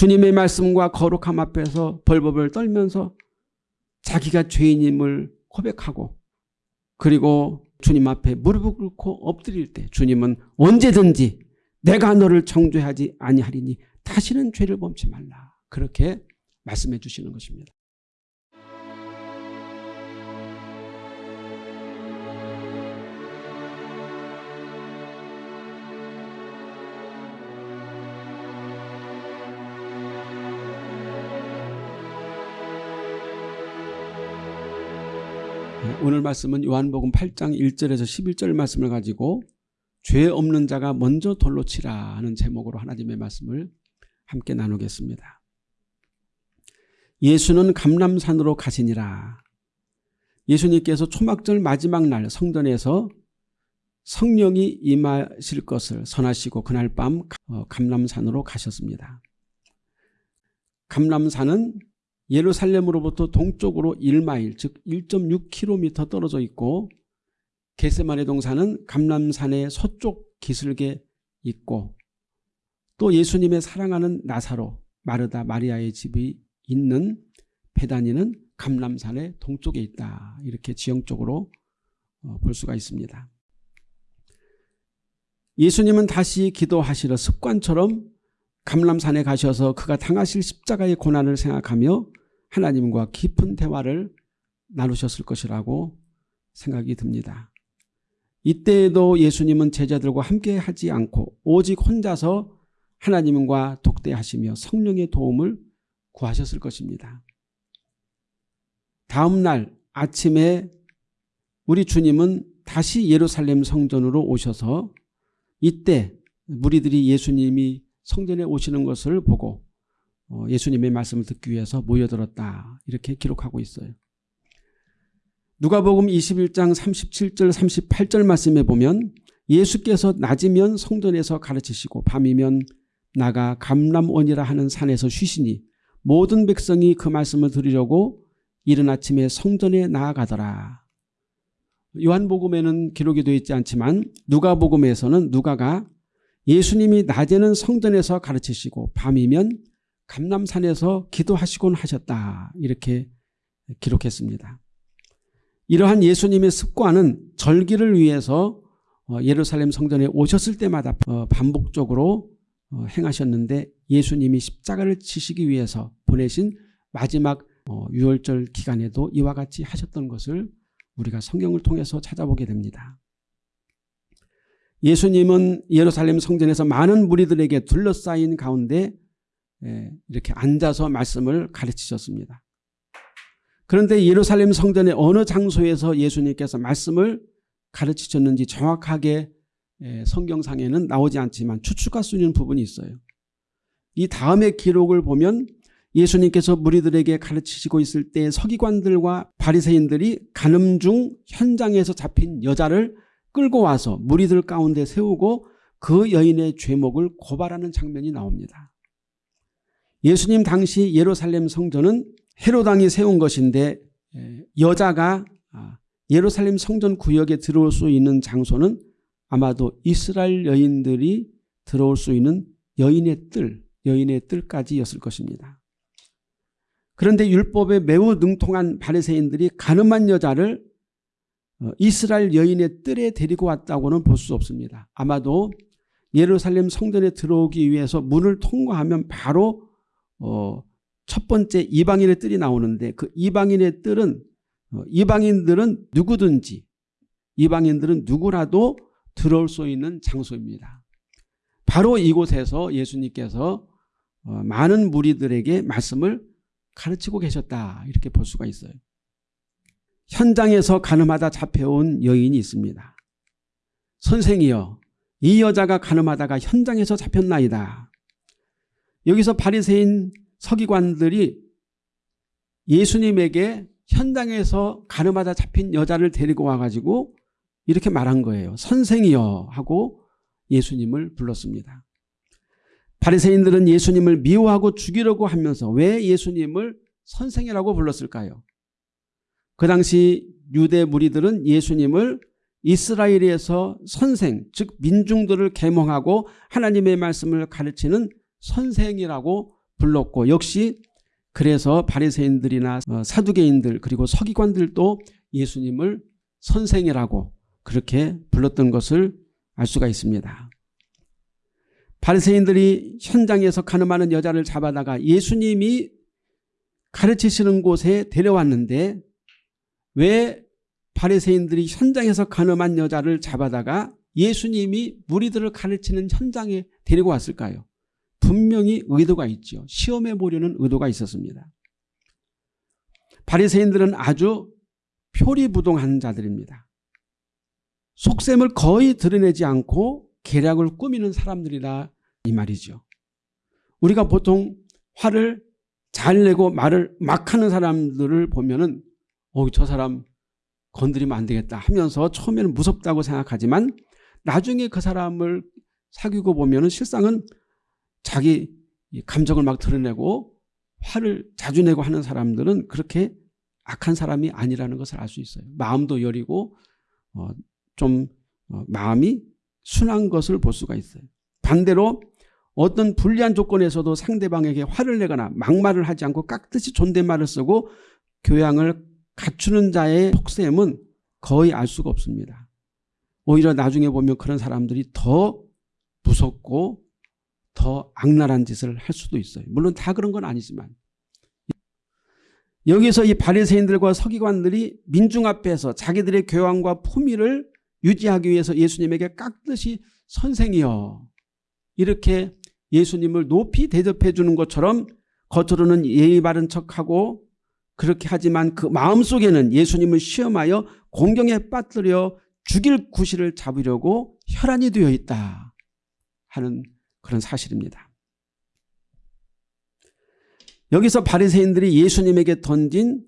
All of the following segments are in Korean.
주님의 말씀과 거룩함 앞에서 벌벌벌 떨면서 자기가 죄인임을 고백하고 그리고 주님 앞에 무릎을 꿇고 엎드릴 때 주님은 언제든지 내가 너를 정죄하지 아니하리니 다시는 죄를 범치 말라. 그렇게 말씀해 주시는 것입니다. 오늘 말씀은 요한복음 8장 1절에서 11절 말씀을 가지고 죄 없는 자가 먼저 돌로 치라 하는 제목으로 하나님의 말씀을 함께 나누겠습니다. 예수는 감람산으로 가시니라. 예수님께서 초막절 마지막 날 성전에서 성령이 임하실 것을 선하시고 그날 밤 어, 감람산으로 가셨습니다. 감람산은 예루살렘으로부터 동쪽으로 1마일 즉 1.6km 떨어져 있고 게세마네 동산은 감람산의 서쪽 기슭에 있고 또 예수님의 사랑하는 나사로 마르다 마리아의 집이 있는 베다니는 감람산의 동쪽에 있다. 이렇게 지형적으로 어, 볼 수가 있습니다. 예수님은 다시 기도하시러 습관처럼 감람산에 가셔서 그가 당하실 십자가의 고난을 생각하며 하나님과 깊은 대화를 나누셨을 것이라고 생각이 듭니다. 이때에도 예수님은 제자들과 함께 하지 않고 오직 혼자서 하나님과 독대하시며 성령의 도움을 구하셨을 것입니다. 다음 날 아침에 우리 주님은 다시 예루살렘 성전으로 오셔서 이때 무리들이 예수님이 성전에 오시는 것을 보고 어, 예수님의 말씀을 듣기 위해서 모여들었다. 이렇게 기록하고 있어요. 누가복음 21장 37절 38절 말씀에 보면 예수께서 낮이면 성전에서 가르치시고 밤이면 나가 감람원이라 하는 산에서 쉬시니 모든 백성이 그 말씀을 들으려고 이른 아침에 성전에 나아가더라. 요한복음에는 기록이 되어 있지 않지만 누가복음에서는 누가가 예수님이 낮에는 성전에서 가르치시고 밤이면 감남산에서 기도하시곤 하셨다. 이렇게 기록했습니다. 이러한 예수님의 습관은 절기를 위해서 어, 예루살렘 성전에 오셨을 때마다 어, 반복적으로 어, 행하셨는데 예수님이 십자가를 치시기 위해서 보내신 마지막 유월절 기간에도 이와 같이 하셨던 것을 우리가 성경을 통해서 찾아보게 됩니다. 예수님은 예루살렘 성전에서 많은 무리들에게 둘러싸인 가운데 예, 이렇게 앉아서 말씀을 가르치셨습니다. 그런데 예루살렘 성전의 어느 장소에서 예수님께서 말씀을 가르치셨는지 정확하게 예, 성경상에는 나오지 않지만 추측할 수 있는 부분이 있어요. 이 다음의 기록을 보면 예수님께서 무리들에게 가르치시고 있을 때 서기관들과 바리새인들이 가늠 중 현장에서 잡힌 여자를 끌고 와서 무리들 가운데 세우고 그 여인의 죄목을 고발하는 장면이 나옵니다. 예수님 당시 예루살렘 성전은 헤로당이 세운 것인데 여자가 아, 예루살렘 성전 구역에 들어올 수 있는 장소는 아마도 이스라엘 여인들이 들어올 수 있는 여인의 뜰, 여인의 뜰까지였을 것입니다. 그런데 율법에 매우 능통한 바리새인들이 가늠한 여자를 어, 이스라엘 여인의 뜰에 데리고 왔다고는 볼 수 없습니다. 아마도 예루살렘 성전에 들어오기 위해서 문을 통과하면 바로 어, 첫 번째 이방인의 뜰이 나오는데 그 이방인의 뜰은 어, 이방인들은 누구든지 이방인들은 누구라도 들어올 수 있는 장소입니다. 바로 이곳에서 예수님께서 어, 많은 무리들에게 말씀을 가르치고 계셨다 이렇게 볼 수가 있어요. 현장에서 가늠하다 잡혀온 여인이 있습니다. 선생이여 이 여자가 가늠하다가 현장에서 잡혔나이다. 여기서 바리새인 서기관들이 예수님에게 현장에서 가늠하다 잡힌 여자를 데리고 와가지고 이렇게 말한 거예요. 선생이여 하고 예수님을 불렀습니다. 바리새인들은 예수님을 미워하고 죽이려고 하면서 왜 예수님을 선생이라고 불렀을까요? 그 당시 유대 무리들은 예수님을 이스라엘에서 선생 즉 민중들을 계몽하고 하나님의 말씀을 가르치는 선생이라고 불렀고 역시 그래서 바리새인들이나 어, 사두개인들 그리고 서기관들도 예수님을 선생이라고 그렇게 불렀던 것을 알 수가 있습니다. 바리새인들이 현장에서 가늠하는 여자를 잡아다가 예수님이 가르치시는 곳에 데려왔는데 왜 바리새인들이 현장에서 가늠한 여자를 잡아다가 예수님이 무리들을 가르치는 현장에 데리고 왔을까요? 분명히 의도가 있죠. 시험해 보려는 의도가 있었습니다. 바리새인들은 아주 표리부동한 자들입니다. 속셈을 거의 드러내지 않고 계략을 꾸미는 사람들이라 이 말이죠. 우리가 보통 화를 잘 내고 말을 막 하는 사람들을 보면 은 어, 저 사람 건드리면 안 되겠다 하면서 처음에는 무섭다고 생각하지만 나중에 그 사람을 사귀고 보면 은 실상은 자기 감정을 막 드러내고 화를 자주 내고 하는 사람들은 그렇게 악한 사람이 아니라는 것을 알 수 있어요. 마음도 여리고 어, 좀 어, 마음이 순한 것을 볼 수가 있어요. 반대로 어떤 불리한 조건에서도 상대방에게 화를 내거나 막말을 하지 않고 깍듯이 존댓말을 쓰고 교양을 갖추는 자의 속셈은 거의 알 수가 없습니다. 오히려 나중에 보면 그런 사람들이 더 무섭고 더 악랄한 짓을 할 수도 있어요. 물론 다 그런 건 아니지만 여기서 이 바리새인들과 서기관들이 민중 앞에서 자기들의 교양과 품위를 유지하기 위해서 예수님에게 깍듯이 선생이여 이렇게 예수님을 높이 대접해 주는 것처럼 겉으로는 예의 바른 척하고 그렇게 하지만 그 마음속에는 예수님을 시험하여 공경에 빠뜨려 죽일 구실을 잡으려고 혈안이 되어 있다 하는 그런 사실입니다. 여기서 바리새인들이 예수님에게 던진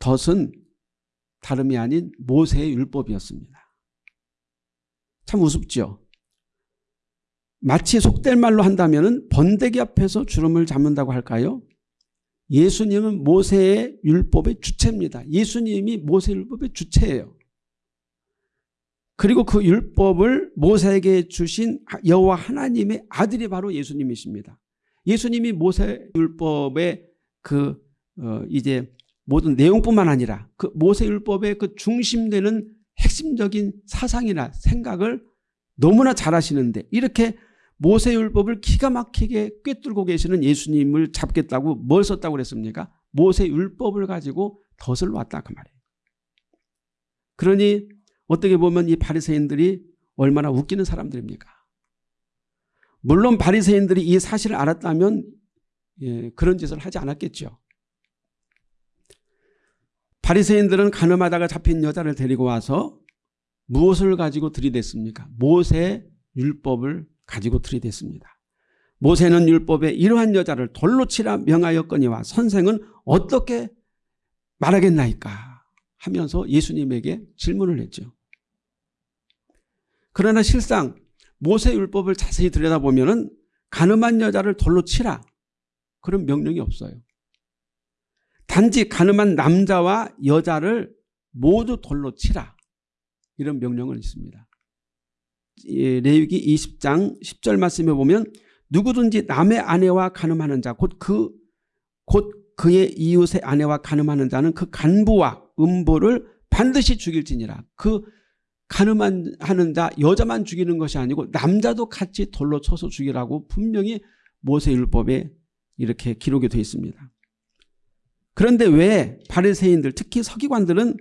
덫은 다름이 아닌 모세의 율법이었습니다. 참 우습죠. 마치 속된 말로 한다면 번데기 앞에서 주름을 잡는다고 할까요? 예수님은 모세의 율법의 주체입니다. 예수님이 모세 율법의 주체예요. 그리고 그 율법을 모세에게 주신 여호와 하나님의 아들이 바로 예수님이십니다. 예수님이 모세 율법의 그 어 이제 모든 내용뿐만 아니라 그 모세 율법의 그 중심되는 핵심적인 사상이나 생각을 너무나 잘 하시는데 이렇게 모세 율법을 기가 막히게 꿰뚫고 계시는 예수님을 잡겠다고 뭘 썼다고 그랬습니까? 모세 율법을 가지고 덫을 놨다 그 말이에요. 그러니 어떻게 보면 이 바리새인들이 얼마나 웃기는 사람들입니까? 물론 바리새인들이 이 사실을 알았다면 예, 그런 짓을 하지 않았겠죠. 바리새인들은 가늠하다가 잡힌 여자를 데리고 와서 무엇을 가지고 들이댔습니까? 모세 율법을 가지고 들이댔습니다. 모세는 율법에 이러한 여자를 돌로 치라 명하였거니와 선생은 어떻게 말하겠나이까 하면서 예수님에게 질문을 했죠. 그러나 실상 모세 율법을 자세히 들여다보면 가늠한 여자를 돌로 치라 그런 명령이 없어요. 단지 가늠한 남자와 여자를 모두 돌로 치라 이런 명령은 있습니다. 레위기 20장 10절 말씀에 보면 누구든지 남의 아내와 간음하는 자 곧 그 곧 그의 이웃의 아내와 간음하는 자는 그 간부와 음부를 반드시 죽일지니라. 그 간음하는 자 여자만 죽이는 것이 아니고 남자도 같이 돌로 쳐서 죽이라고 분명히 모세율법에 이렇게 기록이 되어 있습니다. 그런데 왜 바리새인들 특히 서기관들은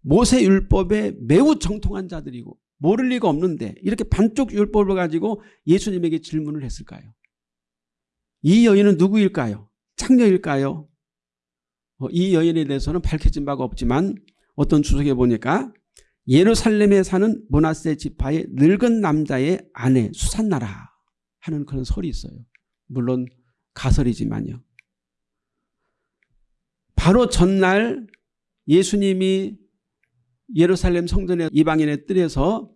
모세율법에 매우 정통한 자들이고 모를 리가 없는데 이렇게 반쪽 율법을 가지고 예수님에게 질문을 했을까요? 이 여인은 누구일까요? 창녀일까요? 어, 이 여인에 대해서는 밝혀진 바가 없지만 어떤 주석에 보니까 예루살렘에 사는 모나세 지파의 늙은 남자의 아내 수산나라 하는 그런 설이 있어요. 물론 가설이지만요. 바로 전날 예수님이 예루살렘 성전의 이방인의 뜰에서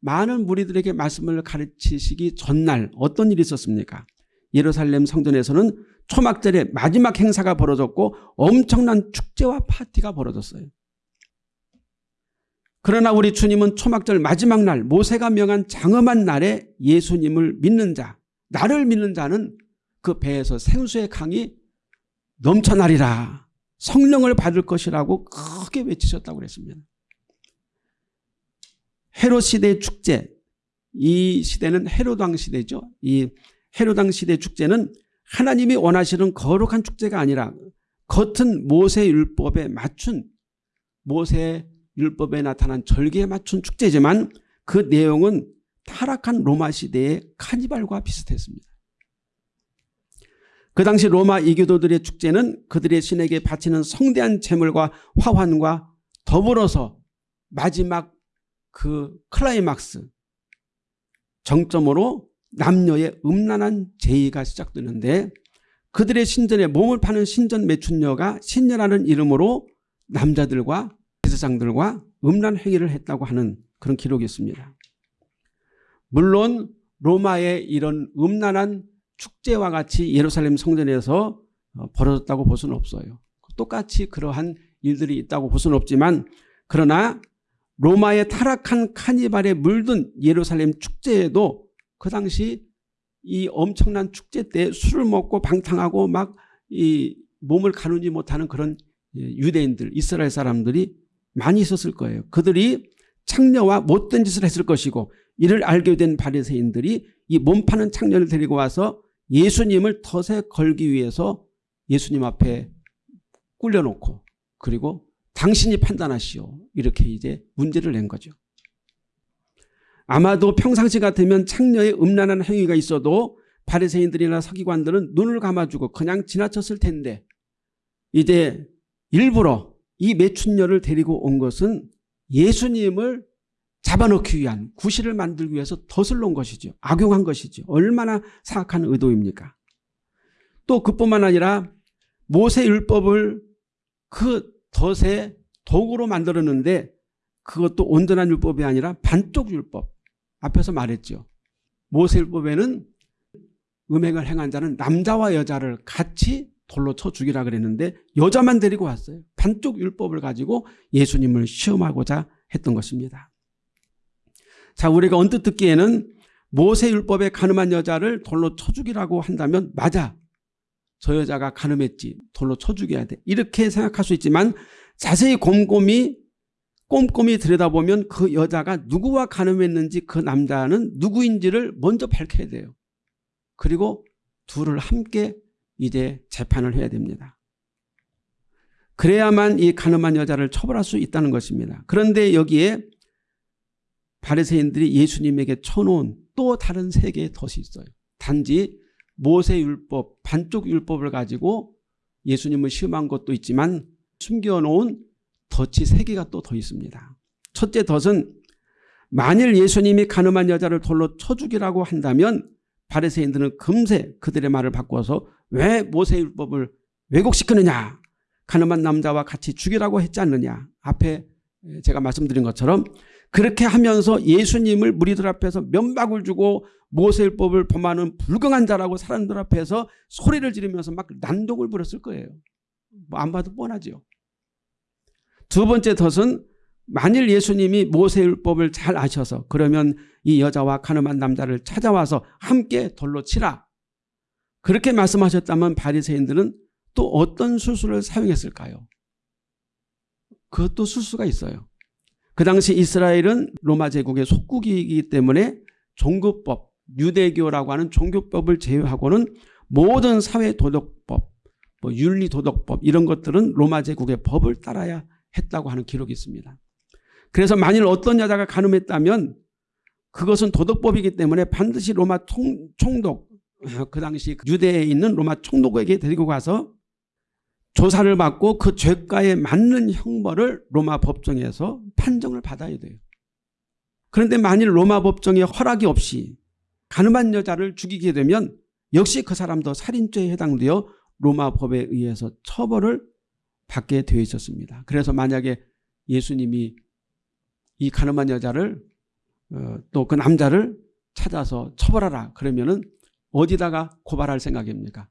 많은 무리들에게 말씀을 가르치시기 전날 어떤 일이 있었습니까? 예루살렘 성전에서는 초막절의 마지막 행사가 벌어졌고 엄청난 축제와 파티가 벌어졌어요. 그러나 우리 주님은 초막절 마지막 날 모세가 명한 장엄한 날에 예수님을 믿는 자 나를 믿는 자는 그 배에서 생수의 강이 넘쳐나리라. 성령을 받을 것이라고 크게 외치셨다고 그랬습니다. 헤롯 시대의 축제, 이 시대는 헤로당 시대죠. 이 헤로당 시대 축제는 하나님이 원하시는 거룩한 축제가 아니라 겉은 모세 율법에 맞춘 모세 율법에 나타난 절기에 맞춘 축제지만 그 내용은 타락한 로마 시대의 카니발과 비슷했습니다. 그 당시 로마 이교도들의 축제는 그들의 신에게 바치는 성대한 제물과 화환과 더불어서 마지막 그 클라이막스 정점으로 남녀의 음란한 제의가 시작되는데 그들의 신전에 몸을 파는 신전 매춘녀가 신녀라는 이름으로 남자들과 제사장들과 음란 행위를 했다고 하는 그런 기록이 있습니다. 물론 로마의 이런 음란한 축제와 같이 예루살렘 성전에서 어, 벌어졌다고 볼 수는 없어요. 똑같이 그러한 일들이 있다고 볼 수는 없지만 그러나 로마의 타락한 카니발에 물든 예루살렘 축제에도 그 당시 이 엄청난 축제 때 술을 먹고 방탕하고 막 이 몸을 가누지 못하는 그런 예, 유대인들 이스라엘 사람들이 많이 있었을 거예요. 그들이 창녀와 못된 짓을 했을 것이고 이를 알게 된 바리새인들이 이 몸 파는 창녀를 데리고 와서 예수님을 덫에 걸기 위해서 예수님 앞에 꿀려놓고 그리고 당신이 판단하시오 이렇게 이제 문제를 낸 거죠. 아마도 평상시 같으면 창녀의 음란한 행위가 있어도 바리새인들이나 서기관들은 눈을 감아주고 그냥 지나쳤을 텐데 이제 일부러 이 매춘녀를 데리고 온 것은 예수님을 잡아놓기 위한 구실을 만들기 위해서 덫을 놓은 것이죠. 악용한 것이죠. 얼마나 사악한 의도입니까? 또 그뿐만 아니라 모세 율법을 그 덫의 도구로 만들었는데 그것도 온전한 율법이 아니라 반쪽 율법. 앞에서 말했죠. 모세율법에는 음행을 행한 자는 남자와 여자를 같이 돌로 쳐 죽이라 그랬는데 여자만 데리고 왔어요. 반쪽 율법을 가지고 예수님을 시험하고자 했던 것입니다. 자 우리가 언뜻 듣기에는 모세율법에 가늠한 여자를 돌로 쳐 죽이라고 한다면 맞아. 저 여자가 가늠했지. 돌로 쳐 죽여야 돼. 이렇게 생각할 수 있지만 자세히 곰곰이 꼼꼼히 들여다보면 그 여자가 누구와 가늠했는지 그 남자는 누구인지를 먼저 밝혀야 돼요. 그리고 둘을 함께 이제 재판을 해야 됩니다. 그래야만 이 가늠한 여자를 처벌할 수 있다는 것입니다. 그런데 여기에 바리새인들이 예수님에게 쳐놓은 또 다른 세 개의 덫이 있어요. 단지 모세율법, 반쪽 율법을 가지고 예수님을 시험한 것도 있지만 숨겨놓은 덫이 세 개가 또 더 있습니다. 첫째 덫은 만일 예수님이 가늠한 여자를 돌로 쳐 죽이라고 한다면 바리새인들은 금세 그들의 말을 바꿔서 왜 모세율법을 왜곡시키느냐 가늠한 남자와 같이 죽이라고 했지 않느냐 앞에 제가 말씀드린 것처럼 그렇게 하면서 예수님을 무리들 앞에서 면박을 주고 모세율법을 범하는 불경한 자라고 사람들 앞에서 소리를 지르면서 막 난동을 부렸을 거예요. 뭐 안 봐도 뻔하죠. 두 번째 덫은 만일 예수님이 모세율법을 잘 아셔서 그러면 이 여자와 가늠한 남자를 찾아와서 함께 돌로 치라. 그렇게 말씀하셨다면 바리새인들은 또 어떤 수술을 사용했을까요? 그것도 수수가 있어요. 그 당시 이스라엘은 로마 제국의 속국이기 때문에 종교법, 유대교라고 하는 종교법을 제외하고는 모든 사회도덕법, 뭐 윤리도덕법 이런 것들은 로마 제국의 법을 따라야 했다고 하는 기록이 있습니다. 그래서 만일 어떤 여자가 가늠했다면 그것은 도덕법이기 때문에 반드시 로마 총, 총독 그 당시 유대에 있는 로마 총독에게 데리고 가서 조사를 받고 그 죄가에 맞는 형벌을 로마 법정에서 판정을 받아야 돼요. 그런데 만일 로마 법정의 허락이 없이 가늠한 여자를 죽이게 되면 역시 그 사람도 살인죄에 해당되어 로마 법에 의해서 처벌을 받게 되어 있었습니다. 그래서 만약에 예수님이 이 가늠한 여자를 어, 또그 남자를 찾아서 처벌하라 그러면은 어디다가 고발할 생각입니까?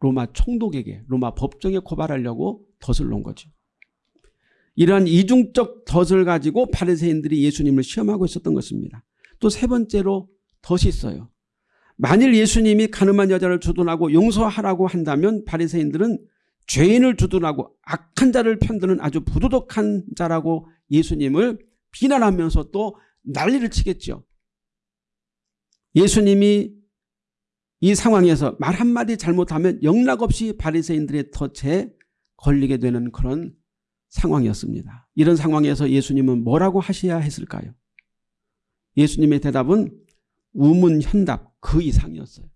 로마 총독에게 로마 법정에 고발하려고 덫을 놓은 거죠. 이러한 이중적 덫을 가지고 바리새인들이 예수님을 시험하고 있었던 것입니다. 또 세 번째로 덫이 있어요. 만일 예수님이 가늠한 여자를 주둔하고 용서하라고 한다면 바리새인들은 죄인을 주둔하고 악한 자를 편드는 아주 부도덕한 자라고 예수님을 비난하면서 또 난리를 치겠죠. 예수님이 이 상황에서 말 한마디 잘못하면 영락없이 바리새인들의 덫에 걸리게 되는 그런 상황이었습니다. 이런 상황에서 예수님은 뭐라고 하셔야 했을까요? 예수님의 대답은 우문현답 그 이상이었어요.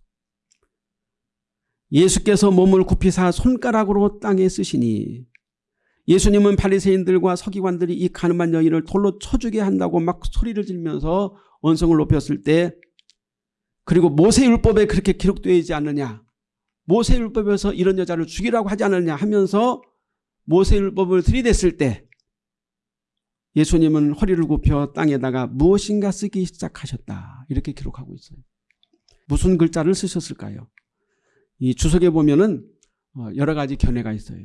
예수께서 몸을 굽히사 손가락으로 땅에 쓰시니 예수님은 바리새인들과 서기관들이 이 가늠한 여인을 돌로 쳐주게 한다고 막 소리를 지르면서 언성을 높였을 때 그리고 모세율법에 그렇게 기록되어 있지 않느냐 모세율법에서 이런 여자를 죽이라고 하지 않느냐 하면서 모세율법을 들이댔을 때 예수님은 허리를 굽혀 땅에다가 무엇인가 쓰기 시작하셨다 이렇게 기록하고 있어요. 무슨 글자를 쓰셨을까요? 이 주석에 보면은 어, 여러 가지 견해가 있어요.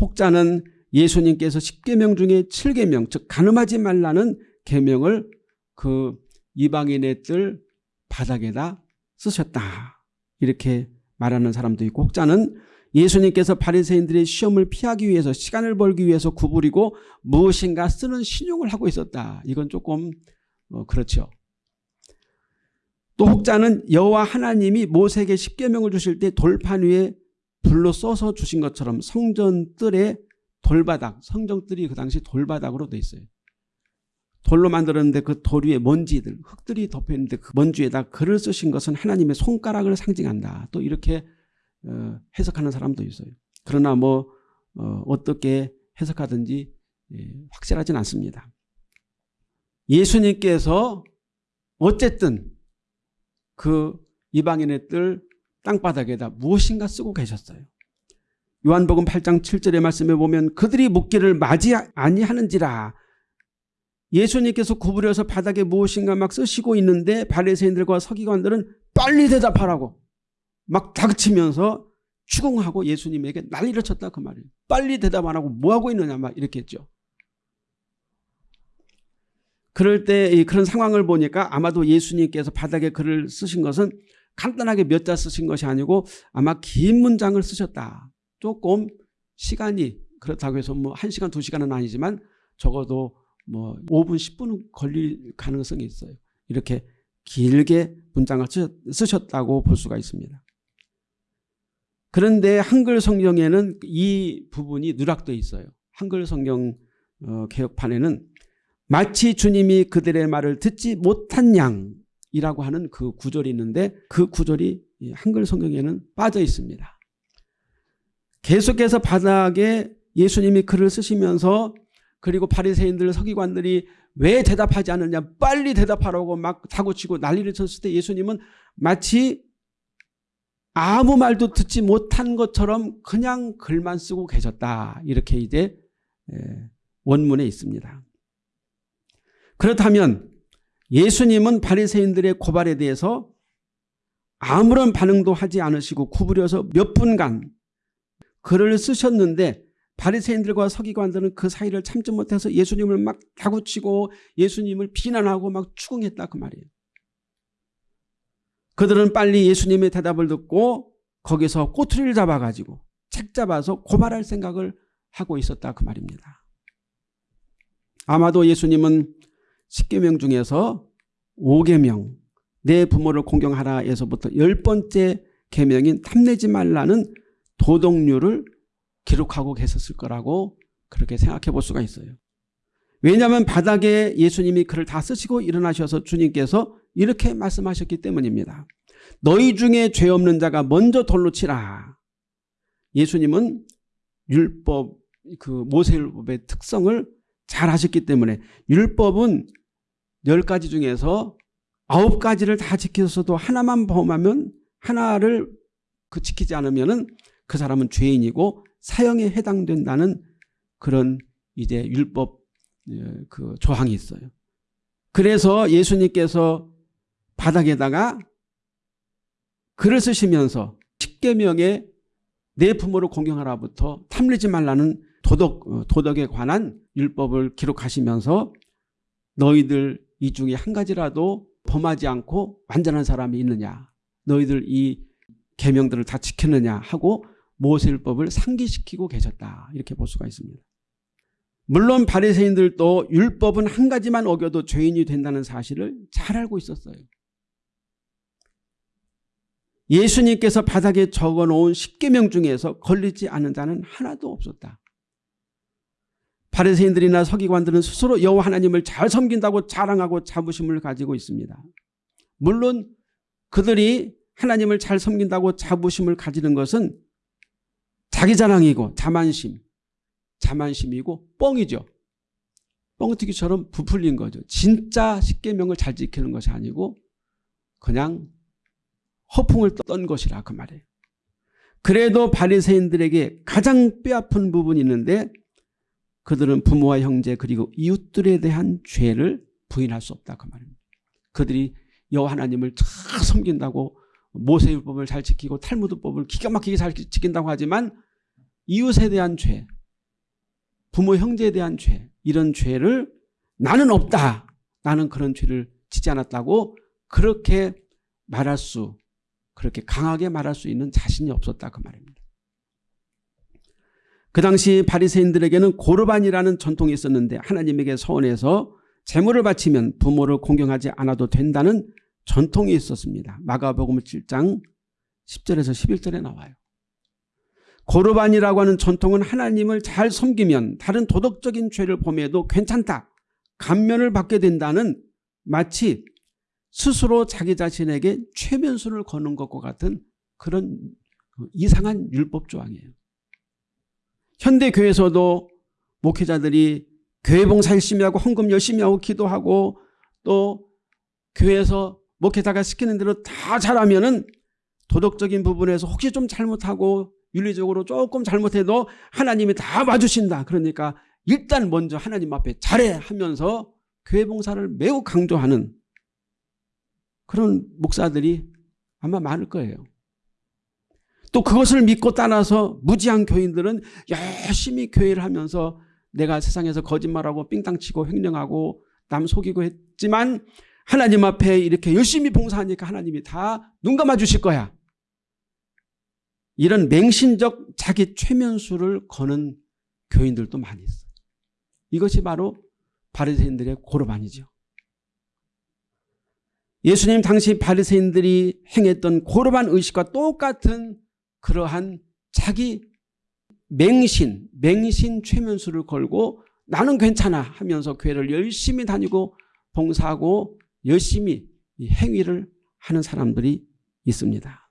혹자는 예수님께서 10계명 중에 7계명 즉 가늠하지 말라는 계명을 그 이방인의 뜰 바닥에다 쓰셨다. 이렇게 말하는 사람도 있고 혹자는 예수님께서 바리새인들의 시험을 피하기 위해서 시간을 벌기 위해서 구부리고 무엇인가 쓰는 신용을 하고 있었다. 이건 조금 어, 그렇죠. 또 혹자는 여호와 하나님이 모세에게 십계명을 주실 때 돌판 위에 불로 써서 주신 것처럼 성전 뜰에 돌바닥, 성전 뜰이 그 당시 돌바닥으로 돼 있어요. 돌로 만들었는데 그 돌 위에 먼지들, 흙들이 덮여 있는데 그 먼지에다 글을 쓰신 것은 하나님의 손가락을 상징한다. 또 이렇게 어, 해석하는 사람도 있어요. 그러나 뭐 어, 떻게 해석하든지 예, 확실하진 않습니다. 예수님께서 어쨌든 그 이방인의 뜰 땅바닥에다 무엇인가 쓰고 계셨어요. 요한복음 8장 7절의 말씀에 보면 그들이 묻기를 맞이 아니하는지라 예수님께서 구부려서 바닥에 무엇인가 막 쓰시고 있는데 바리새인들과 서기관들은 빨리 대답하라고 막 다그치면서 추궁하고 예수님에게 난리를 쳤다 그 말이에요. 빨리 대답 안 하고 뭐하고 있느냐 막 이렇게 했죠. 그럴 때 그런 상황을 보니까 아마도 예수님께서 바닥에 글을 쓰신 것은 간단하게 몇 자 쓰신 것이 아니고 아마 긴 문장을 쓰셨다. 조금 시간이 그렇다고 해서 뭐 1시간 2시간은 아니지만 적어도 뭐 5분 10분은 걸릴 가능성이 있어요. 이렇게 길게 문장을 쓰셨다고 볼 수가 있습니다. 그런데 한글 성경에는 이 부분이 누락되어 있어요. 한글 성경 어, 개혁판에는 마치 주님이 그들의 말을 듣지 못한 양 이라고 하는 그 구절이 있는데 그 구절이 한글 성경에는 빠져 있습니다. 계속해서 바닥에 예수님이 글을 쓰시면서 그리고 바리새인들 서기관들이 왜 대답하지 않느냐 빨리 대답하라고 막 사고치고 난리를 쳤을 때 예수님은 마치 아무 말도 듣지 못한 것처럼 그냥 글만 쓰고 계셨다 이렇게 이제 원문에 있습니다. 그렇다면 예수님은 바리새인들의 고발에 대해서 아무런 반응도 하지 않으시고 구부려서 몇 분간 글을 쓰셨는데 바리새인들과 서기관들은 그 사이를 참지 못해서 예수님을 막 다구치고 예수님을 비난하고 막 추궁했다 그 말이에요. 그들은 빨리 예수님의 대답을 듣고 거기서 꼬투리를 잡아가지고 책 잡아서 고발할 생각을 하고 있었다 그 말입니다. 아마도 예수님은 10계명 중에서 5계명 내 부모를 공경하라에서부터 열 번째 계명인 탐내지 말라는 도덕률을 기록하고 계셨을 거라고 그렇게 생각해 볼 수가 있어요. 왜냐하면 바닥에 예수님이 글을 다 쓰시고 일어나셔서 주님께서 이렇게 말씀하셨기 때문입니다. 너희 중에 죄 없는 자가 먼저 돌로 치라. 예수님은 율법 그 모세율법의 특성을 잘 하셨기 때문에 율법은 열 가지 중에서 아홉 가지를 다 지켰어도 하나만 범하면 하나를 그 지키지 않으면 은 그 사람은 죄인이고 사형에 해당된다는 그런 이제 율법 예, 그 조항이 있어요. 그래서 예수님께서 바닥에다가 글을 쓰시면서 십계명에 내 부모를 공경하라부터 탐내지 말라는 도덕, 어, 도덕에 관한 율법을 기록하시면서 너희들 이 중에 한 가지라도 범하지 않고 완전한 사람이 있느냐 너희들 이 계명들을 다 지켰느냐 하고 모세율법을 상기시키고 계셨다. 이렇게 볼 수가 있습니다. 물론 바리새인들도 율법은 한 가지만 어겨도 죄인이 된다는 사실을 잘 알고 있었어요. 예수님께서 바닥에 적어놓은 십계명 중에서 걸리지 않은 자는 하나도 없었다. 바리새인들이나 서기관들은 스스로 여호와 하나님을 잘 섬긴다고 자랑하고 자부심을 가지고 있습니다. 물론 그들이 하나님을 잘 섬긴다고 자부심을 가지는 것은 자기 자랑이고 자만심, 자만심이고 뻥이죠. 뻥튀기처럼 부풀린 거죠. 진짜 십계명을 잘 지키는 것이 아니고 그냥 허풍을 떤 것이라 그 말이에요. 그래도 바리새인들에게 가장 뼈아픈 부분이 있는데 그들은 부모와 형제 그리고 이웃들에 대한 죄를 부인할 수 없다 그 말입니다. 그들이 여호와 하나님을 잘 섬긴다고 모세율법을 잘 지키고 탈무드법을 기가 막히게 잘 지킨다고 하지만 이웃에 대한 죄, 부모 형제에 대한 죄 이런 죄를 나는 없다. 나는 그런 죄를 지지 않았다고 그렇게 말할 수 그렇게 강하게 말할 수 있는 자신이 없었다 그 말입니다. 그 당시 바리새인들에게는 고르반이라는 전통이 있었는데 하나님에게 서원해서 재물을 바치면 부모를 공경하지 않아도 된다는 전통이 있었습니다. 마가복음 7장 10절에서 11절에 나와요. 고르반이라고 하는 전통은 하나님을 잘 섬기면 다른 도덕적인 죄를 범해도 괜찮다. 감면을 받게 된다는 마치 스스로 자기 자신에게 최면수를 거는 것과 같은 그런 이상한 율법 조항이에요. 현대교회에서도 목회자들이 교회 봉사 열심히 하고 헌금 열심히 하고 기도하고 또 교회에서 목회자가 시키는 대로 다 잘하면 은 도덕적인 부분에서 혹시 좀 잘못하고 윤리적으로 조금 잘못해도 하나님이 다 봐주신다. 그러니까 일단 먼저 하나님 앞에 잘해 하면서 교회 봉사를 매우 강조하는 그런 목사들이 아마 많을 거예요. 또 그것을 믿고 따라서 무지한 교인들은 열심히 교회를 하면서 내가 세상에서 거짓말하고 삥땅치고 횡령하고 남 속이고 했지만 하나님 앞에 이렇게 열심히 봉사하니까 하나님이 다 눈 감아 주실 거야. 이런 맹신적 자기 최면수를 거는 교인들도 많이 있어요. 이것이 바로 바리새인들의 고르반이죠. 예수님 당시 바리새인들이 행했던 고르반 의식과 똑같은 그러한 자기 맹신, 맹신 최면수를 걸고 나는 괜찮아 하면서 교회를 열심히 다니고 봉사하고 열심히 행위를 하는 사람들이 있습니다.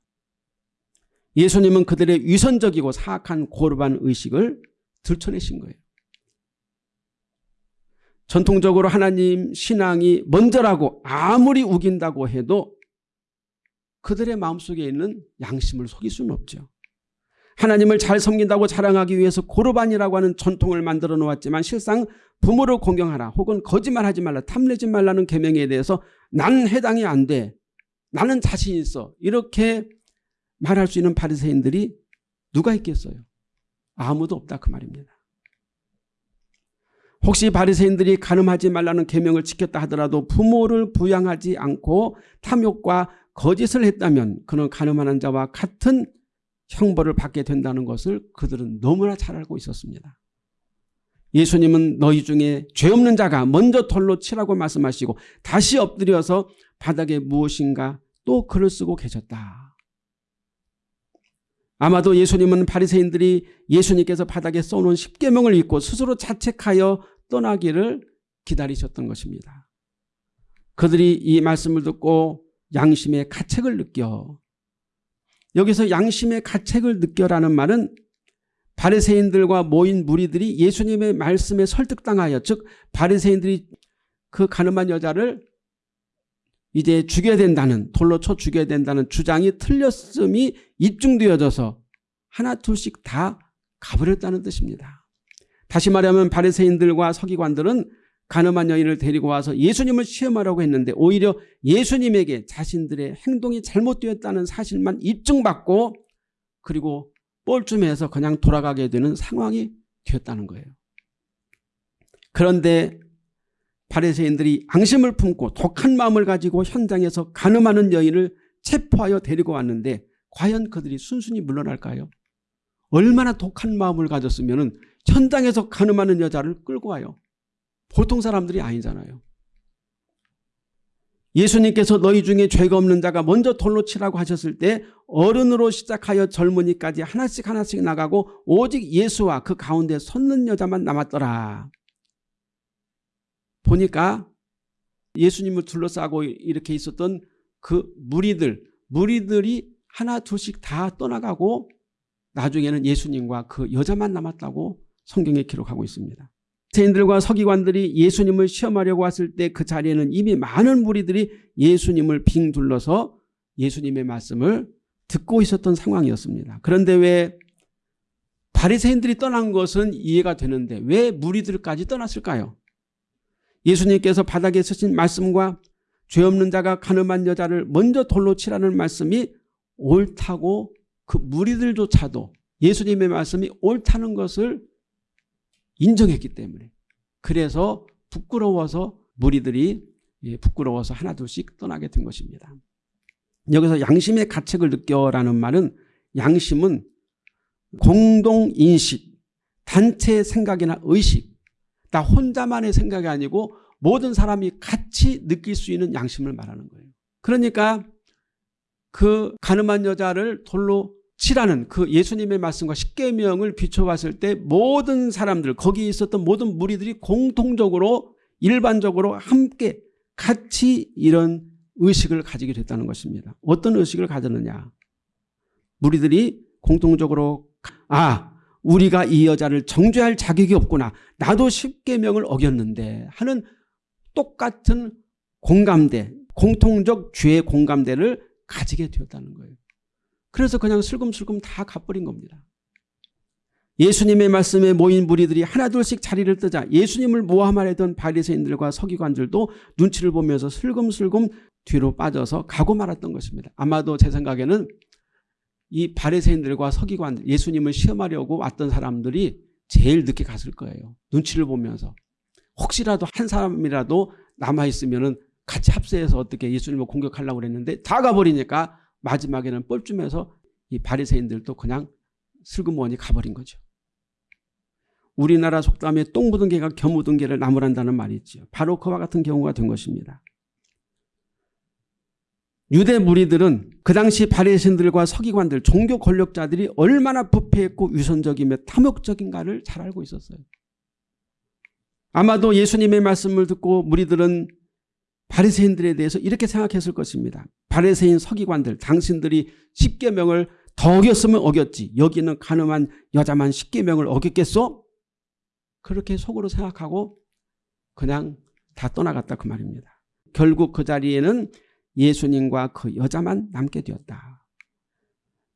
예수님은 그들의 위선적이고 사악한 고르반 의식을 들춰내신 거예요. 전통적으로 하나님 신앙이 먼저라고 아무리 우긴다고 해도 그들의 마음속에 있는 양심을 속일 수는 없죠. 하나님을 잘 섬긴다고 자랑하기 위해서 고르반이라고 하는 전통을 만들어 놓았지만 실상 부모를 공경하라 혹은 거짓말하지 말라 탐내지 말라는 계명에 대해서 나는 해당이 안 돼. 나는 자신 있어. 이렇게 말할 수 있는 바리새인들이 누가 있겠어요? 아무도 없다 그 말입니다. 혹시 바리새인들이 가늠하지 말라는 계명을 지켰다 하더라도 부모를 부양하지 않고 탐욕과 거짓을 했다면 그는 가늠하는 자와 같은 형벌을 받게 된다는 것을 그들은 너무나 잘 알고 있었습니다. 예수님은 너희 중에 죄 없는 자가 먼저 돌로 치라고 말씀하시고 다시 엎드려서 바닥에 무엇인가 또 글을 쓰고 계셨다. 아마도 예수님은 바리새인들이 예수님께서 바닥에 써놓은 십계명을 읽고 스스로 자책하여 떠나기를 기다리셨던 것입니다. 그들이 이 말씀을 듣고 양심의 가책을 느껴 여기서 양심의 가책을 느껴라는 말은 바리새인들과 모인 무리들이 예수님의 말씀에 설득당하여 즉 바리새인들이 그 가늠한 여자를 이제 죽여야 된다는 돌로 쳐 죽여야 된다는 주장이 틀렸음이 입증되어져서 하나 둘씩 다 가버렸다는 뜻입니다. 다시 말하면 바리새인들과 서기관들은 가늠한 여인을 데리고 와서 예수님을 시험하려고 했는데 오히려 예수님에게 자신들의 행동이 잘못되었다는 사실만 입증받고 그리고 뻘쭘해서 그냥 돌아가게 되는 상황이 되었다는 거예요. 그런데 바리새인들이 앙심을 품고 독한 마음을 가지고 현장에서 가늠하는 여인을 체포하여 데리고 왔는데 과연 그들이 순순히 물러날까요? 얼마나 독한 마음을 가졌으면 현장에서 가늠하는 여자를 끌고 와요. 보통 사람들이 아니잖아요. 예수님께서 너희 중에 죄가 없는 자가 먼저 돌로 치라고 하셨을 때 어른으로 시작하여 젊은이까지 하나씩 하나씩 나가고 오직 예수와 그 가운데 섰는 여자만 남았더라. 보니까 예수님을 둘러싸고 이렇게 있었던 그 무리들, 무리들이 하나 둘씩 다 떠나가고 나중에는 예수님과 그 여자만 남았다고 성경에 기록하고 있습니다. 세인들과 서기관들이 예수님을 시험하려고 왔을 때 그 자리에는 이미 많은 무리들이 예수님을 빙 둘러서 예수님의 말씀을 듣고 있었던 상황이었습니다. 그런데 왜 바리새인들이 떠난 것은 이해가 되는데 왜 무리들까지 떠났을까요? 예수님께서 바닥에 쓰신 말씀과 죄 없는 자가 가늠한 여자를 먼저 돌로 치라는 말씀이 옳다고 그 무리들조차도 예수님의 말씀이 옳다는 것을 인정했기 때문에 그래서 부끄러워서 무리들이 예, 부끄러워서 하나둘씩 떠나게 된 것입니다. 여기서 양심의 가책을 느껴라는 말은 양심은 공동인식, 단체의 생각이나 의식, 나 혼자만의 생각이 아니고 모든 사람이 같이 느낄 수 있는 양심을 말하는 거예요. 그러니까 그 가늠한 여자를 돌로 치라는 그 예수님의 말씀과 십계명을 비춰봤을 때 모든 사람들 거기 있었던 모든 무리들이 공통적으로 일반적으로 함께 같이 이런 의식을 가지게 됐다는 것입니다. 어떤 의식을 가졌느냐. 무리들이 공통적으로 아 우리가 이 여자를 정죄할 자격이 없구나. 나도 십계명을 어겼는데 하는 똑같은 공감대 공통적 죄의 공감대를 가지게 되었다는 거예요. 그래서 그냥 슬금슬금 다 가버린 겁니다. 예수님의 말씀에 모인 무리들이 하나둘씩 자리를 뜨자 예수님을 모함하려던 바리새인들과 서기관들도 눈치를 보면서 슬금슬금 뒤로 빠져서 가고 말았던 것입니다. 아마도 제 생각에는 이 바리새인들과 서기관들 예수님을 시험하려고 왔던 사람들이 제일 늦게 갔을 거예요. 눈치를 보면서 혹시라도 한 사람이라도 남아있으면 같이 합세해서 어떻게 예수님을 공격하려고 그랬는데 다 가버리니까 마지막에는 뻘쭘해서 이 바리새인들도 그냥 슬그머니 가버린 거죠. 우리나라 속담에 똥 묻은 개가 겨 묻은 개를 나무란다는 말이 있죠. 바로 그와 같은 경우가 된 것입니다. 유대 무리들은 그 당시 바리새인들과 서기관들, 종교 권력자들이 얼마나 부패했고 위선적이며 탐욕적인가를 잘 알고 있었어요. 아마도 예수님의 말씀을 듣고 무리들은 바리새인들에 대해서 이렇게 생각했을 것입니다. 바리새인 서기관들 당신들이 십계명을 더 어겼으면 어겼지 여기는 가늠한 여자만 십계명을 어겼겠소? 그렇게 속으로 생각하고 그냥 다 떠나갔다 그 말입니다. 결국 그 자리에는 예수님과 그 여자만 남게 되었다.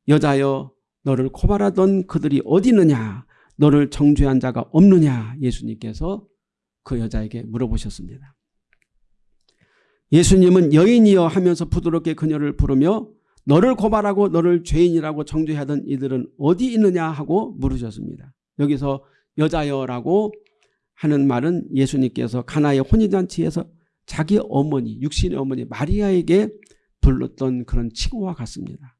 여자여 너를 고발하던 그들이 어디 있느냐 너를 정죄한 자가 없느냐 예수님께서 그 여자에게 물어보셨습니다. 예수님은 여인이여 하면서 부드럽게 그녀를 부르며 너를 고발하고 너를 죄인이라고 정죄하던 이들은 어디 있느냐 하고 물으셨습니다. 여기서 여자여라고 하는 말은 예수님께서 가나의 혼인잔치에서 자기 어머니 육신의 어머니 마리아에게 불렀던 그런 칭호와 같습니다.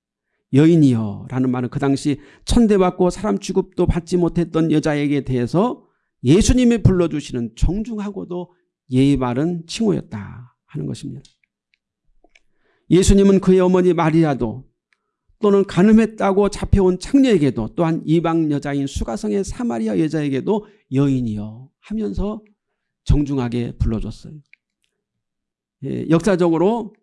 여인이여 라는 말은 그 당시 천대받고 사람 취급도 받지 못했던 여자에게 대해서 예수님이 불러주시는 정중하고도 예의 바른 칭호였다. 하는 것입니다. 예수님은 그의 어머니 마리아도 또는 가늠했다고 잡혀온 창녀에게도 또한 이방 여자인 수가성의 사마리아 여자에게도 여인이여 하면서 정중하게 불러줬어요. 예, 역사적으로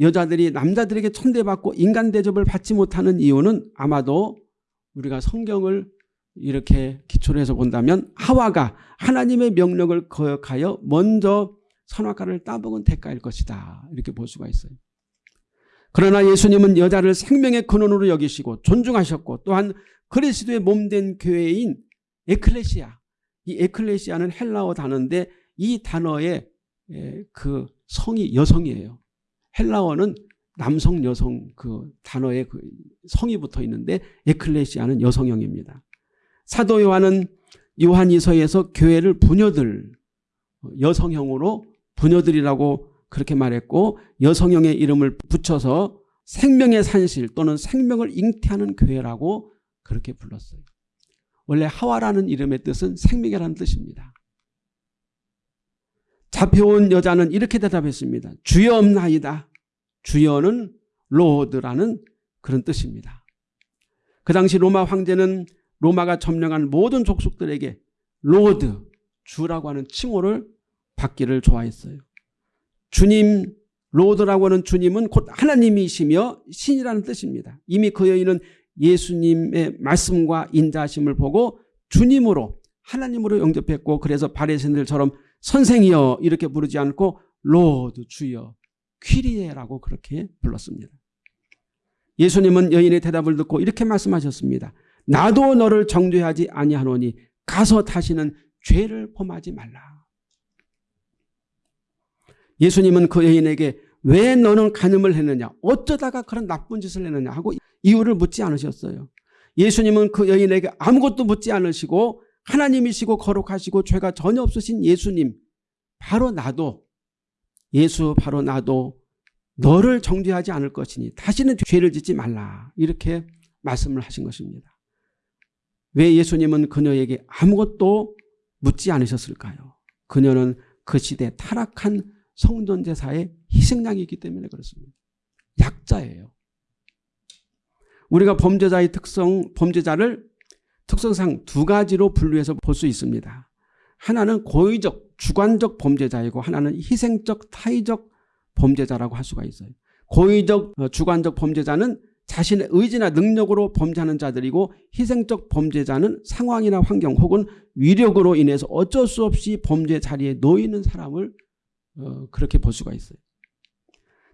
여자들이 남자들에게 천대받고 인간 대접을 받지 못하는 이유는 아마도 우리가 성경을 이렇게 기초로 해서 본다면 하와가 하나님의 명령을 거역하여 먼저 선악과를 따먹은 대가일 것이다. 이렇게 볼 수가 있어요. 그러나 예수님은 여자를 생명의 근원으로 여기시고 존중하셨고 또한 그리스도의 몸된 교회인 에클레시아 이 에클레시아는 헬라어 단어인데 이 단어의 그 성이 여성이에요. 헬라어는 남성 여성 그 단어의 그 성이 붙어 있는데 에클레시아는 여성형입니다. 사도 요한은 요한이서에서 교회를 부녀들 여성형으로 부녀들이라고 그렇게 말했고 여성형의 이름을 붙여서 생명의 산실 또는 생명을 잉태하는 교회라고 그렇게 불렀어요. 원래 하와라는 이름의 뜻은 생명이라는 뜻입니다. 잡혀온 여자는 이렇게 대답했습니다. 주여 없나이다. 주여는 로드라는 그런 뜻입니다. 그 당시 로마 황제는 로마가 점령한 모든 족속들에게 Lord, 주라고 하는 칭호를 받기를 좋아했어요. 주님, Lord라고 하는 주님은 곧 하나님이시며 신이라는 뜻입니다. 이미 그 여인은 예수님의 말씀과 인자심을 보고 주님으로 하나님으로 영접했고 그래서 바리새인들처럼 선생이여 이렇게 부르지 않고 Lord 주여 Κύριε라고 그렇게 불렀습니다. 예수님은 여인의 대답을 듣고 이렇게 말씀하셨습니다. 나도 너를 정죄하지 아니하노니 가서 다시는 죄를 범하지 말라. 예수님은 그 여인에게 왜 너는 간음을 했느냐 어쩌다가 그런 나쁜 짓을 했느냐 하고 이유를 묻지 않으셨어요. 예수님은 그 여인에게 아무것도 묻지 않으시고 하나님이시고 거룩하시고 죄가 전혀 없으신 예수님 바로 나도 예수 바로 나도 너를 정죄하지 않을 것이니 다시는 죄를 짓지 말라 이렇게 말씀을 하신 것입니다. 왜 예수님은 그녀에게 아무것도 묻지 않으셨을까요? 그녀는 그 시대 타락한 성전제사의 희생양이기 때문에 그렇습니다. 약자예요. 우리가 범죄자의 특성, 범죄자를 특성상 두 가지로 분류해서 볼 수 있습니다. 하나는 고의적, 주관적 범죄자이고 하나는 희생적, 타의적 범죄자라고 할 수가 있어요. 고의적, 어, 주관적 범죄자는 자신의 의지나 능력으로 범죄하는 자들이고 희생적 범죄자는 상황이나 환경 혹은 위력으로 인해서 어쩔 수 없이 범죄 자리에 놓이는 사람을 어, 그렇게 볼 수가 있어요.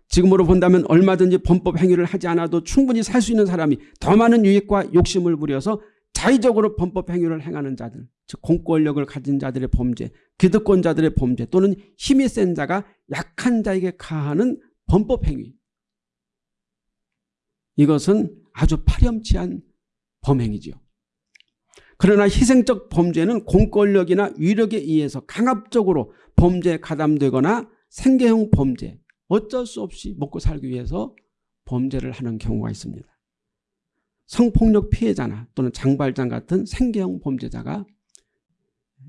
지금으로 본다면 얼마든지 범법 행위를 하지 않아도 충분히 살 수 있는 사람이 더 많은 유익과 욕심을 부려서 자의적으로 범법 행위를 행하는 자들 즉 공권력을 가진 자들의 범죄 기득권자들의 범죄 또는 힘이 센 자가 약한 자에게 가하는 범법 행위 이것은 아주 파렴치한 범행이죠. 그러나 희생적 범죄는 공권력이나 위력에 의해서 강압적으로 범죄에 가담되거나 생계형 범죄 어쩔 수 없이 먹고 살기 위해서 범죄를 하는 경우가 있습니다. 성폭력 피해자나 또는 장발장 같은 생계형 범죄자가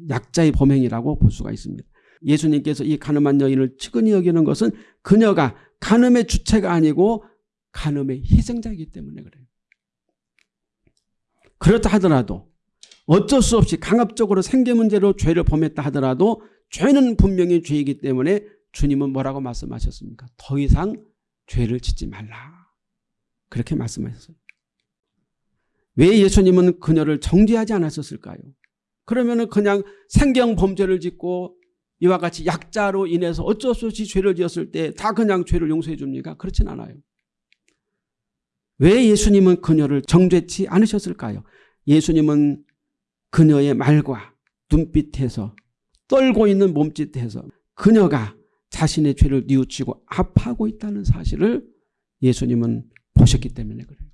약자의 범행이라고 볼 수가 있습니다. 예수님께서 이 가늠한 여인을 측은히 여기는 것은 그녀가 간음의 주체가 아니고 간음의 희생자이기 때문에 그래요. 그렇다 하더라도 어쩔 수 없이 강압적으로 생계 문제로 죄를 범했다 하더라도 죄는 분명히 죄이기 때문에 주님은 뭐라고 말씀하셨습니까? 더 이상 죄를 짓지 말라. 그렇게 말씀하셨어요. 왜 예수님은 그녀를 정죄하지 않았을까요? 그러면 그냥 생경 범죄를 짓고 이와 같이 약자로 인해서 어쩔 수 없이 죄를 지었을 때 다 그냥 죄를 용서해 줍니까? 그렇진 않아요. 왜 예수님은 그녀를 정죄치 않으셨을까요? 예수님은 그녀의 말과 눈빛에서 떨고 있는 몸짓에서 그녀가 자신의 죄를 뉘우치고 아파하고 있다는 사실을 예수님은 보셨기 때문에 그래요.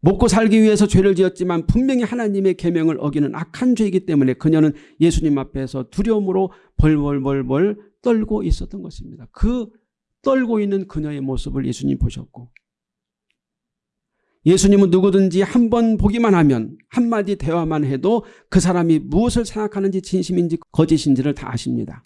먹고 살기 위해서 죄를 지었지만 분명히 하나님의 계명을 어기는 악한 죄이기 때문에 그녀는 예수님 앞에서 두려움으로 벌벌벌벌 떨고 있었던 것입니다. 그 떨고 있는 그녀의 모습을 예수님 보셨고 예수님은 누구든지 한 번 보기만 하면 한마디 대화만 해도 그 사람이 무엇을 생각하는지 진심인지 거짓인지를 다 아십니다.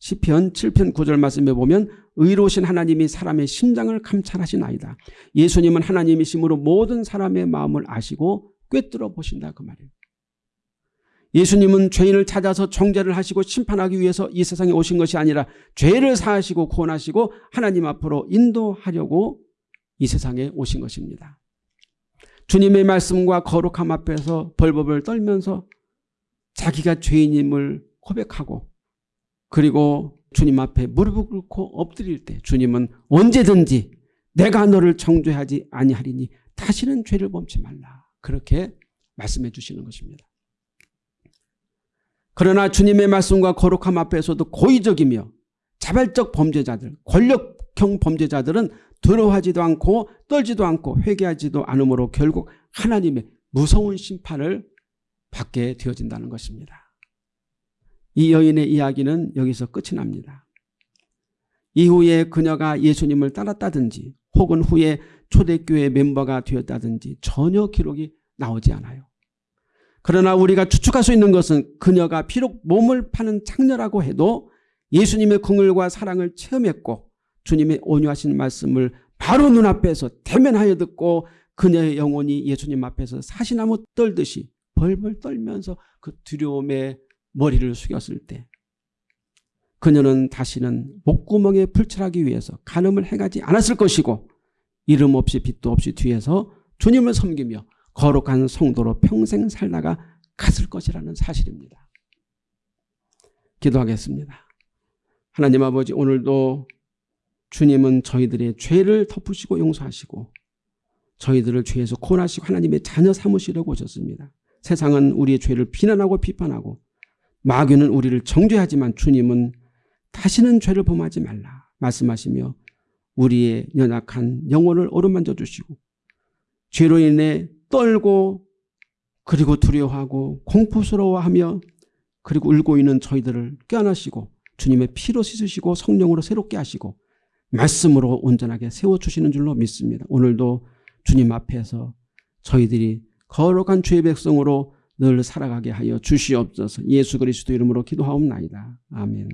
시편 7편 9절 말씀에 보면 의로우신 하나님이 사람의 심장을 감찰하시나이다. 예수님은 하나님이심으로 모든 사람의 마음을 아시고 꿰뚫어 보신다 그 말이에요. 예수님은 죄인을 찾아서 정죄를 하시고 심판하기 위해서 이 세상에 오신 것이 아니라 죄를 사하시고 구원하시고 하나님 앞으로 인도하려고 이 세상에 오신 것입니다. 주님의 말씀과 거룩함 앞에서 벌벌을 떨면서 자기가 죄인임을 고백하고 그리고 주님 앞에 무릎을 꿇고 엎드릴 때 주님은 언제든지 내가 너를 정죄하지 아니하리니 다시는 죄를 범치 말라. 그렇게 말씀해 주시는 것입니다. 그러나 주님의 말씀과 거룩함 앞에서도 고의적이며 자발적 범죄자들, 권력형 범죄자들은 두려워하지도 않고 떨지도 않고 회개하지도 않으므로 결국 하나님의 무서운 심판을 받게 되어진다는 것입니다. 이 여인의 이야기는 여기서 끝이 납니다. 이후에 그녀가 예수님을 따랐다든지 혹은 후에 초대교회 멤버가 되었다든지 전혀 기록이 나오지 않아요. 그러나 우리가 추측할 수 있는 것은 그녀가 비록 몸을 파는 창녀라고 해도 예수님의 긍휼과 사랑을 체험했고 주님의 온유하신 말씀을 바로 눈앞에서 대면하여 듣고 그녀의 영혼이 예수님 앞에서 사시나무 떨듯이 벌벌 떨면서 그 두려움에 머리를 숙였을 때 그녀는 다시는 목구멍에 풀칠하기 위해서 간음을 해가지 않았을 것이고 이름 없이 빛도 없이 뒤에서 주님을 섬기며 거룩한 성도로 평생 살다가 갔을 것이라는 사실입니다. 기도하겠습니다. 하나님 아버지 오늘도 주님은 저희들의 죄를 덮으시고 용서하시고 저희들을 죄에서 구원하시고 하나님의 자녀 삼으시려고 오셨습니다. 세상은 우리의 죄를 비난하고 비판하고 마귀는 우리를 정죄하지만 주님은 다시는 죄를 범하지 말라 말씀하시며 우리의 연약한 영혼을 어루만져 주시고 죄로 인해 떨고 그리고 두려워하고 공포스러워하며 그리고 울고 있는 저희들을 껴안으시고 주님의 피로 씻으시고 성령으로 새롭게 하시고 말씀으로 온전하게 세워주시는 줄로 믿습니다. 오늘도 주님 앞에서 저희들이 거룩한 주의 백성으로 늘 살아가게 하여 주시옵소서 예수 그리스도 이름으로 기도하옵나이다. 아멘.